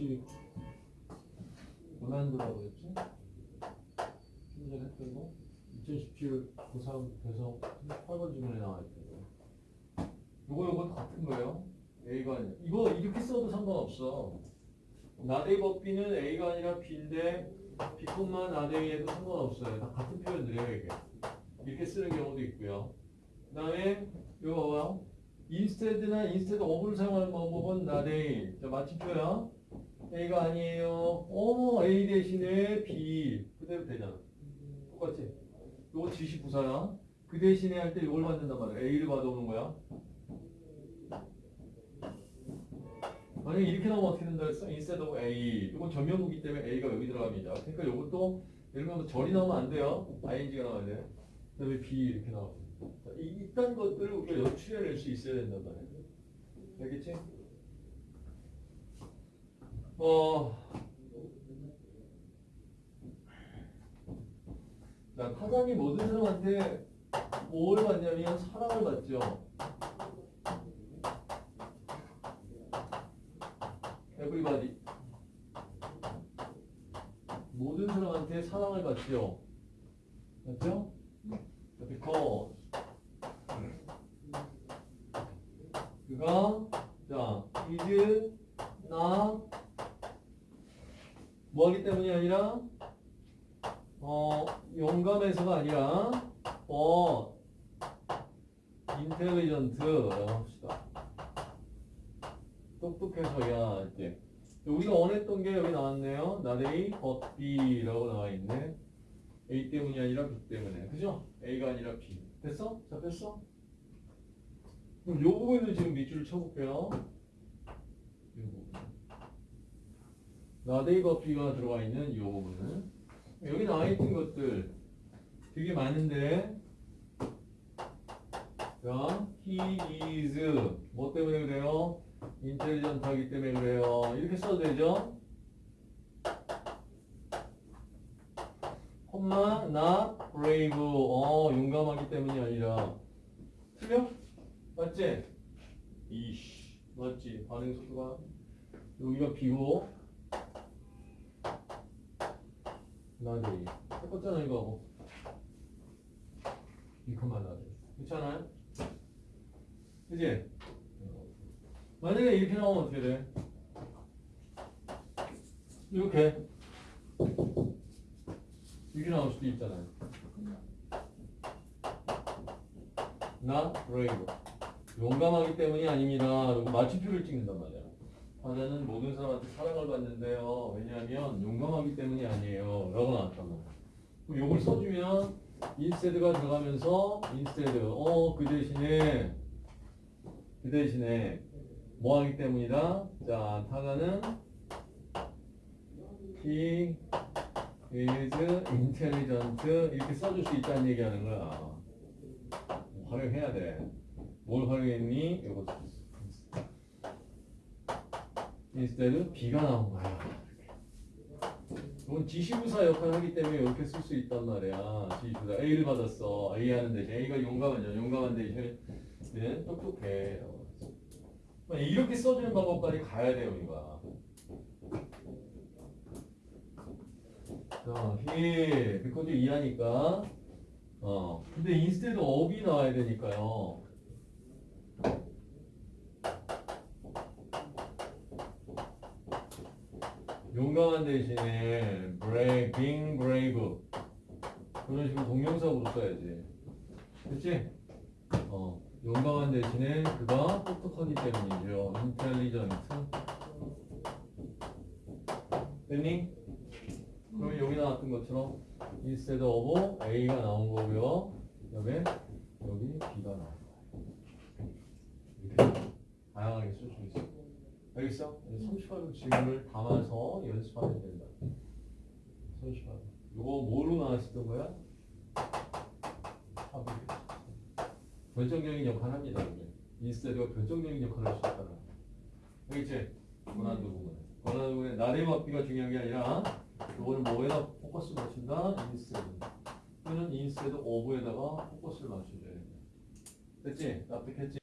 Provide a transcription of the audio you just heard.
혹시 고난도라고 했지? 좀 전에 했던 거? 2017 고3 배성 8번 질문에 나와 있던 거. 요거 요거 다 같은 거예요. A가 아니라. 이거 이렇게 써도 상관없어. 나데이 법비는 A가 아니라 B인데 B뿐만 나데이에도 상관없어요. 다 같은 표현들이에요, 이게. 이렇게 쓰는 경우도 있고요. 그 다음에 이거 봐봐요. instead나 instead of를 사용하는 방법은 나데이. 자, 마침표야. A가 아니에요. 어머, A 대신에 B. 그대로 되잖아. 똑같지? 요거 지시 부사야. 그 대신에 할 때 이걸 받는단 말이야. A를 받아오는 거야. 만약에 이렇게 나오면 어떻게 된다 했어? instead of A. 이건 전면구기 때문에 A가 여기 들어갑니다. 그러니까 이것도 예를 들면 절이 나오면 안 돼요. ing가 나와야 돼. 그 다음에 B 이렇게 이, 이딴 것들을 우리가 연출해낼 수 있어야 된단 말이야. 알겠지? 어. 자, 타장이 모든 사람한테 뭘 받냐면 사랑을 받죠. everybody. 모든 사람한테 사랑을 받죠. 맞죠? because 그가 자 is not 뭐하기 때문이 아니라 어 용감해서가 아니라 어 인텔리전트라고 합시다. 똑똑해서야 이제 우리가 원했던 게 여기 나왔네요. but B라고 나와 있네. A 때문이 아니라 B 때문에. 그죠? A가 아니라 B. 됐어? 잡혔어? 그럼 요 부분을 지금 밑줄을 쳐볼게요. 요 부분. B가 들어가 있는 요 부분은. 여기 나와 있는 것들 되게 많은데. 자, he is 뭐 때문에 그래요? 인텔리전트하기 때문에 그래요. 이렇게 써도 되죠? 콤마 not brave 어 용감하기 때문이 아니라 틀려? 맞지? 이씨 맞지? 반응 속도가 여기가 B고 나지 똑같잖아 이거하고 이거만 나지 괜찮아요? 그지? 만약에 이렇게 나오면 어떻게 돼? 이렇게 이렇게 나올 수도 있잖아요. 나 brave 용감하기 때문이 아닙니다. 그리고 마침표를 찍는단 말이야. 하나는 모든 사람한테 사랑을 받는데요. 왜냐하면 용감하기 때문이 아니에요. 라고. 그럼 이걸 써주면 instead가 들어가면서 instead 어그 대신에 그 대신에 뭐 하기 때문이다. 자, 타가는 he is intelligent 이렇게 써줄 수 있다는 얘기하는 거야. 활용해야 돼. 뭘 활용했니? 이 거 instead B가 나온 거야. 이건 지시부사 역할을 하기 때문에 이렇게 쓸 수 있단 말이야. 지시부사 A를 받았어. A 하는 대신 A가 용감하냐? 용감한 대신에 똑똑해. 이렇게 써주는 방법까지 가야 돼요, 우리가. 자, he, because 이하니까. 어, 근데 instead of이 나와야 되니까요. 용감한 대신에 brave, being brave 그런 식으로 동명사로 써야지. 그치? 어, 용감한 대신에 그가 똑똑하기 때문이죠. intelligent. 됐니? 그럼 여기 나왔던 것처럼 instead of A가 나온 거고요. 그 다음에 여기 B가 나온 거예요. 이렇게 다양하게 쓸 수 있어. 알겠어? 30번 질문을 담아서 연습하면 된다. 30번. 이거 뭐로 나왔었던 거야? 결정적인 역할을 합니다. instead가 결정적인 역할을 할 수 있다는 거. 알겠지? 권한도 부분에. 권한도 부분에 나대 맞기가 중요한 게 아니라 그거를 뭐에다 포커스를 맞춘다? instead. 또는 instead of에다가 포커스를 맞춰줘야 된다. 됐지? 납득했지?